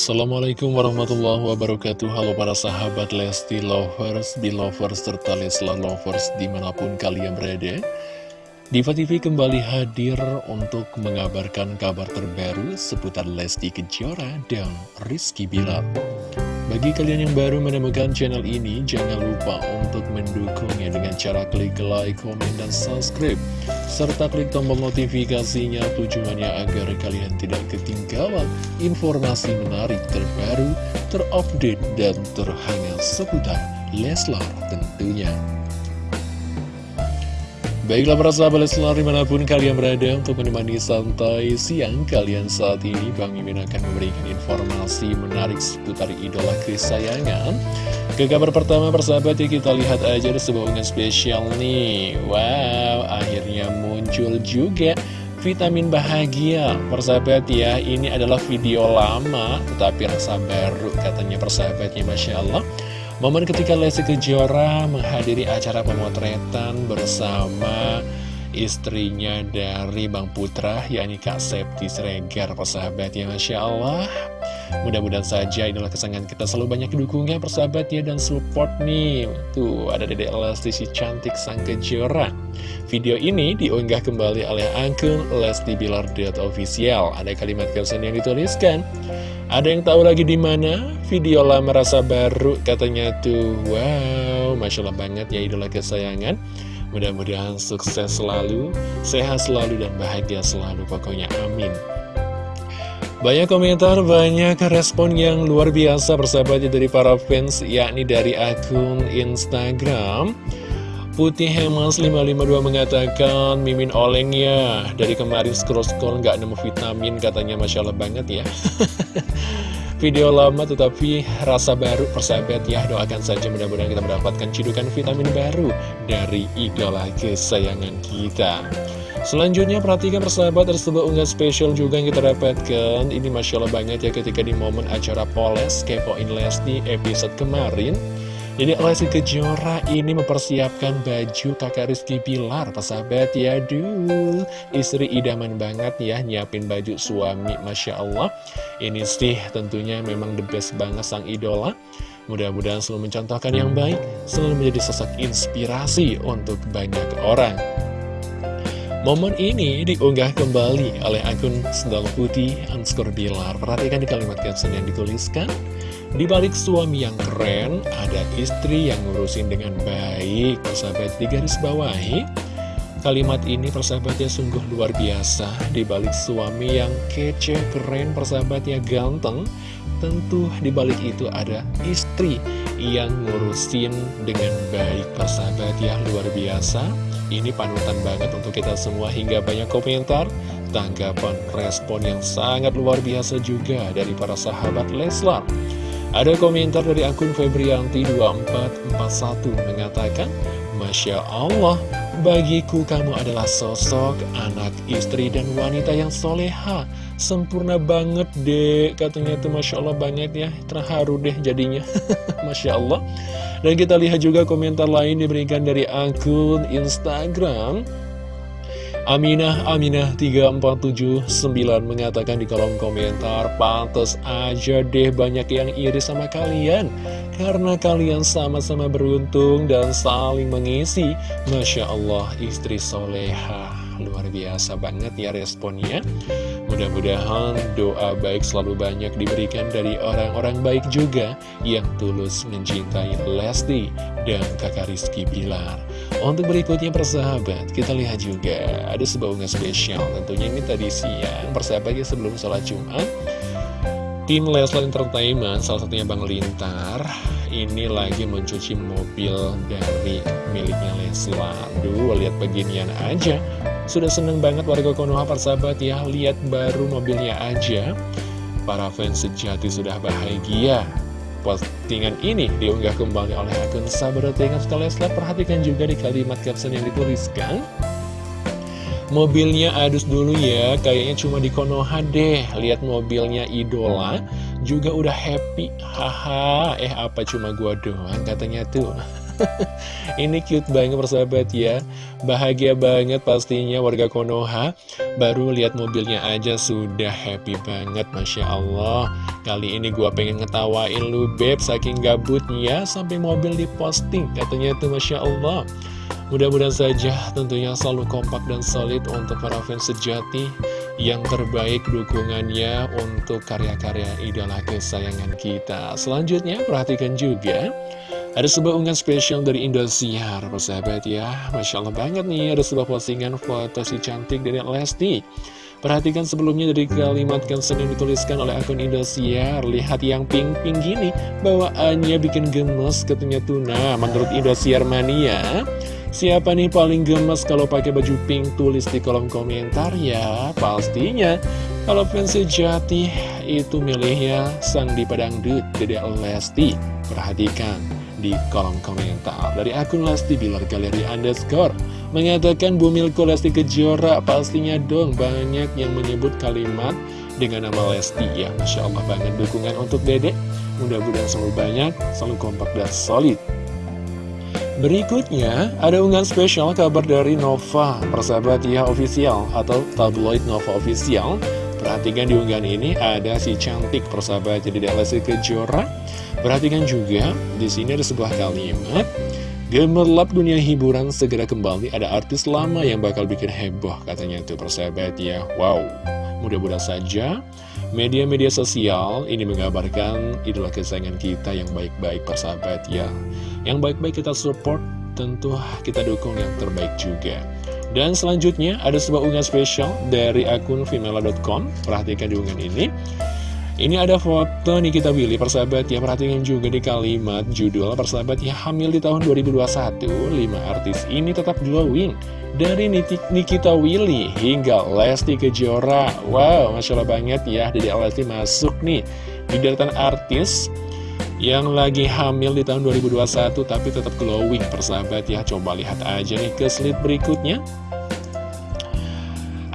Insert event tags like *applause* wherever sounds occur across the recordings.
Assalamualaikum warahmatullahi wabarakatuh. Halo para sahabat Lesti Lovers, Belovers, serta Leslar Lovers di mana pun kalian berada. Diva TV kembali hadir untuk mengabarkan kabar terbaru seputar Lesti Kejora dan Rizky Bilar bagi kalian yang baru menemukan channel ini, jangan lupa untuk mendukungnya dengan cara klik like, komen, dan subscribe. Serta klik tombol notifikasinya tujuannya agar kalian tidak ketinggalan informasi menarik terbaru, terupdate, dan terhangat seputar Leslar tentunya. Baiklah para sahabat Leslar di mana pun kalian berada untuk menemani santai siang kalian saat ini Bang Mimin akan memberikan informasi menarik seputar idola kesayangan. Ke kabar pertama persahabat ya kita lihat aja ada sebuah unggahan spesial nih. Wow akhirnya muncul juga vitamin bahagia. Persahabat ya ini adalah video lama tetapi rasa baru katanya persahabatnya Masya Allah Momen ketika Lesti Kejora menghadiri acara pemotretan bersama istrinya dari Bang Putra, yakni Kak Septi Sregar, persahabat ya Masya Allah. Mudah-mudahan saja inilah kesenangan kita selalu banyak dukungnya persahabat ya dan support nih. Tuh ada Dedek Lesti si cantik sang Kejora. Video ini diunggah kembali oleh akun Lesti Bilar official. Ada kalimat caption yang dituliskan. Ada yang tahu lagi di mana? Video lama rasa baru katanya tuh. Wow, Masya Allah banget ya idola kesayangan. Mudah-mudahan sukses selalu, sehat selalu, dan bahagia selalu. Pokoknya amin. Banyak komentar, banyak respon yang luar biasa persahabatnya dari para fans, yakni dari akun Instagram. Putih Hemas 552 mengatakan Mimin oleng ya Dari kemarin scroll-scroll nggak nemu vitamin Katanya Masya Allah banget ya. *laughs* Video lama tetapi rasa baru persahabat ya. Doakan saja mudah-mudahan kita mendapatkan cidukan vitamin baru Dari idola kesayangan kita Selanjutnya perhatikan persahabat tersebut unggah spesial juga yang kita dapatkan. Ini Masya Allah banget ya ketika di momen acara Poles Kepoin Lesti episode kemarin. Jadi Lesti Kejora ini mempersiapkan baju kakak Rizky Pilar Persahabat ya. Duh Istri idaman banget ya Nyiapin baju suami Masya Allah. Ini sih tentunya memang the best banget sang idola. Mudah-mudahan selalu mencontohkan yang baik Selalu menjadi sosok inspirasi untuk banyak orang Momen ini diunggah kembali oleh akun Sendal Putih Anskor Bilar Perhatikan di kalimat caption yang dituliskan di balik suami yang keren, ada istri yang ngurusin dengan baik. Persahabat di garis bawahi, kalimat ini persahabatnya sungguh luar biasa. Di balik suami yang kece, keren, persahabatnya ganteng, tentu di balik itu ada istri yang ngurusin dengan baik. Persahabat ya, luar biasa. Ini panutan banget untuk kita semua hingga banyak komentar tanggapan respon yang sangat luar biasa juga dari para sahabat Leslar. Ada komentar dari akun Febrianti2441 mengatakan, Masya Allah, bagiku kamu adalah sosok anak istri dan wanita yang soleha. Sempurna banget deh, katanya itu Masya Allah banget ya, terharu deh jadinya. *laughs* Masya Allah. Dan kita lihat juga komentar lain diberikan dari akun Instagram Aminah Aminah 3479 mengatakan di kolom komentar Pantes aja deh banyak yang iri sama kalian Karena kalian sama-sama beruntung dan saling mengisi Masya Allah istri soleha. Luar biasa banget ya responnya. Mudah-mudahan doa baik selalu banyak diberikan dari orang-orang baik juga Yang tulus mencintai Lesti dan kakak Rizky Bilar. Untuk berikutnya persahabat, kita lihat juga. Ada sebuah unggahan spesial Tentunya ini tadi siang, persahabatnya sebelum sholat Jumat Tim Leslar Entertainment, salah satunya Bang Lintar Ini lagi mencuci mobil dari miliknya Leslar. Duh, lihat beginian aja. Sudah seneng banget warga Konoha persahabat ya. Lihat baru mobilnya aja. Para fans sejati sudah bahagia. Postingan ini diunggah kembali oleh akun Sabar Tengan Leslar. Perhatikan juga di kalimat caption yang dituliskan. Mobilnya adus dulu ya, kayaknya cuma di Konoha deh. Lihat mobilnya idola, juga udah happy. Haha, eh apa cuma gua doang katanya tuh. *laughs* Ini cute banget persahabat ya Bahagia banget pastinya warga Konoha Baru lihat mobilnya aja sudah happy banget Masya Allah Kali ini gua pengen ngetawain lu beb Saking gabutnya sampai mobil diposting Katanya itu Masya Allah Mudah-mudahan saja tentunya selalu kompak dan solid untuk para fans sejati yang terbaik dukungannya untuk karya-karya idola kesayangan kita. Selanjutnya perhatikan juga ada sebuah unggahan spesial dari Indosiar, persahabat ya. Masya Allah banget nih, ada sebuah postingan foto si cantik dari Lesti. Perhatikan sebelumnya dari kalimat caption yang dituliskan oleh akun Indosiar Lihat yang pink-pink gini Bawaannya bikin gemes katanya Tuna Menurut Indosiar Mania Siapa nih paling gemes kalau pakai baju pink? Tulis di kolom komentar ya. Pastinya kalau fans sejati itu milihnya sang di dut Dede Lesti. Perhatikan di kolom komentar dari akun Lesti Bilar Galeri Underscore mengatakan Bumilko Lesti Kejora pastinya dong banyak yang menyebut kalimat dengan nama Lesti ya Masya Allah banget dukungan untuk Dedek mudah-mudahan selalu banyak selalu kompak dan solid Berikutnya, ada unggahan spesial kabar dari Nova, persahabat ya official atau tabloid Nova official. Perhatikan di unggahan ini ada si cantik persahabat jadi Lesti Kejora. Perhatikan juga di sini ada sebuah kalimat Gemerlap dunia hiburan segera kembali ada artis lama yang bakal bikin heboh katanya itu persahabat ya Wow, mudah-mudahan saja media-media sosial ini mengabarkan idola kesayangan kita yang baik-baik persahabat ya yang baik-baik kita support, tentu kita dukung yang terbaik juga. Dan selanjutnya ada sebuah unggahan spesial dari akun Vimela.com. Perhatikan di unggahan ini. Ini ada foto Nikita Willy, persahabat ya, perhatikan juga di kalimat judul persahabat ya, hamil di tahun 2021, lima artis ini tetap glowing. Dari Nikita Willy hingga Lesti Kejora, wow, Masya Allah banget ya, jadi Lesti masuk nih di deretan artis yang lagi hamil di tahun 2021 tapi tetap glowing persahabat ya. Coba lihat aja nih ke slide berikutnya.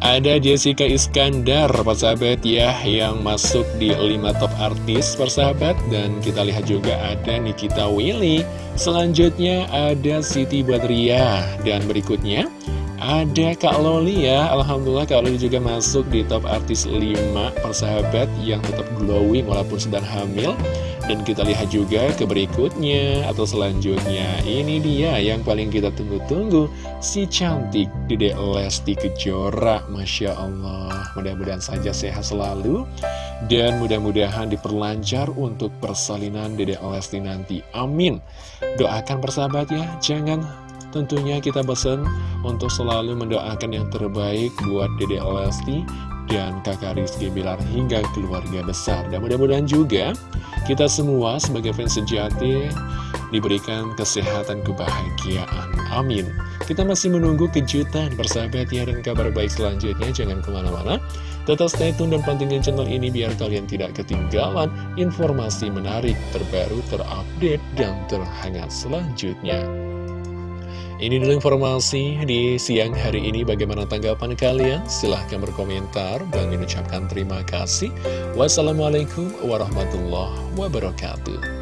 Ada Jessica Iskandar persahabat ya yang masuk di 5 top artis persahabat. Dan kita lihat juga ada Nikita Willy. Selanjutnya ada Siti Badriah. Dan berikutnya ada Kak Loli ya. Alhamdulillah Kak Loli juga masuk di top artis 5 persahabat yang tetap glowing walaupun sedang hamil. Dan kita lihat juga ke berikutnya atau selanjutnya. Ini dia yang paling kita tunggu-tunggu. Si cantik Dede Lesti Kejora. Masya Allah. Mudah-mudahan saja sehat selalu. Dan mudah-mudahan diperlancar untuk persalinan Dede Lesti nanti. Amin. Doakan persahabat ya. Jangan tentunya kita pesan untuk selalu mendoakan yang terbaik buat Dede Lesti dan kakak Rizky Bilar hingga keluarga besar. Dan mudah-mudahan juga kita semua sebagai fans sejati diberikan kesehatan kebahagiaan. Amin. Kita masih menunggu kejutan bersahabat ya dan kabar baik selanjutnya. Jangan ke mana-mana. Tetap stay tune dan pantengin channel ini biar kalian tidak ketinggalan informasi menarik, terbaru, terupdate, dan terhangat selanjutnya. Ini dulu informasi di siang hari ini. Bagaimana tanggapan kalian? Silahkan berkomentar. Bang ucapkan terima kasih. Wassalamualaikum warahmatullahi wabarakatuh.